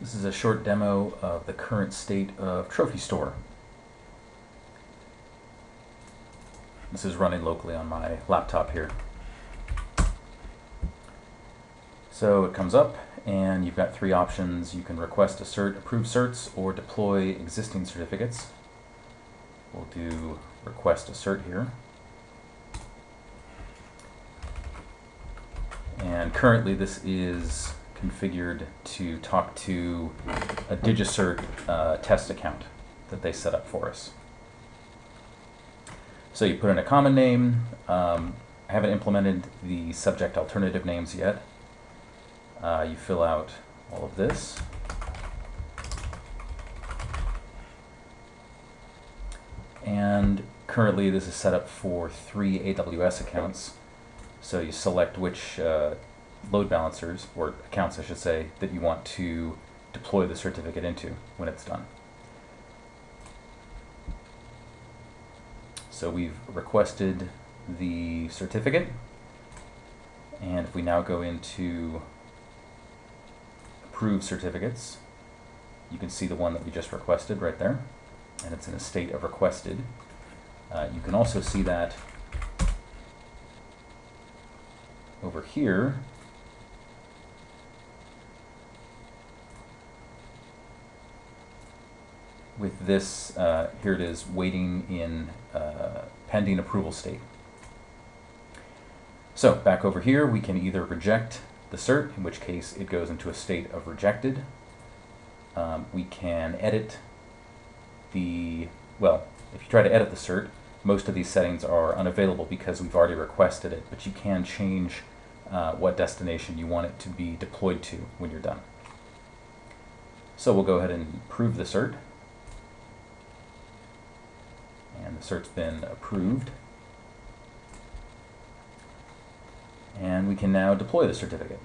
This is a short demo of the current state of Trophy Store. This is running locally on my laptop here. So it comes up and you've got three options. You can request a cert, approve certs, or deploy existing certificates. We'll do request a cert here. And currently this is configured to talk to a DigiCert uh, test account that they set up for us. So you put in a common name. Um, I haven't implemented the subject alternative names yet. Uh, you fill out all of this. And currently this is set up for three AWS accounts. So you select which uh, load balancers, or accounts I should say, that you want to deploy the certificate into when it's done. So we've requested the certificate, and if we now go into approve certificates, you can see the one that we just requested right there, and it's in a state of requested. Uh, you can also see that over here with this, uh, here it is, waiting in uh, pending approval state. So back over here, we can either reject the cert, in which case it goes into a state of rejected. Um, we can edit the, well, if you try to edit the cert, most of these settings are unavailable because we've already requested it, but you can change uh, what destination you want it to be deployed to when you're done. So we'll go ahead and approve the cert and cert's been approved. And we can now deploy the certificate.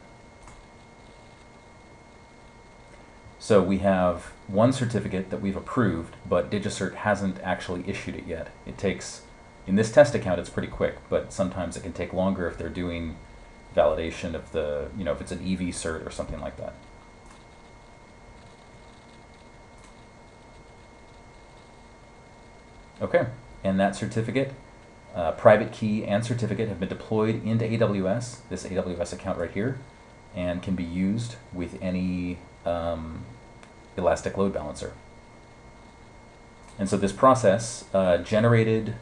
So we have one certificate that we've approved, but DigiCert hasn't actually issued it yet. It takes, in this test account, it's pretty quick, but sometimes it can take longer if they're doing validation of the, you know, if it's an EV cert or something like that. Okay, and that certificate, uh, private key and certificate have been deployed into AWS, this AWS account right here, and can be used with any um, elastic load balancer. And so this process uh, generated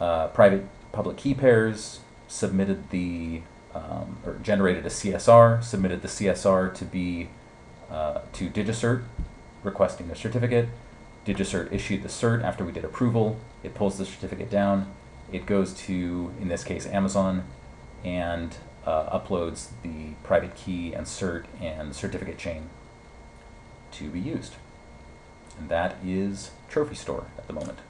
uh, private public key pairs, submitted the, um, or generated a CSR, submitted the CSR to be, uh, to DigiCert, requesting the certificate, DigiCert issued the cert after we did approval. It pulls the certificate down. It goes to, in this case, Amazon, and uh, uploads the private key and cert and certificate chain to be used. And that is Trophy Store at the moment.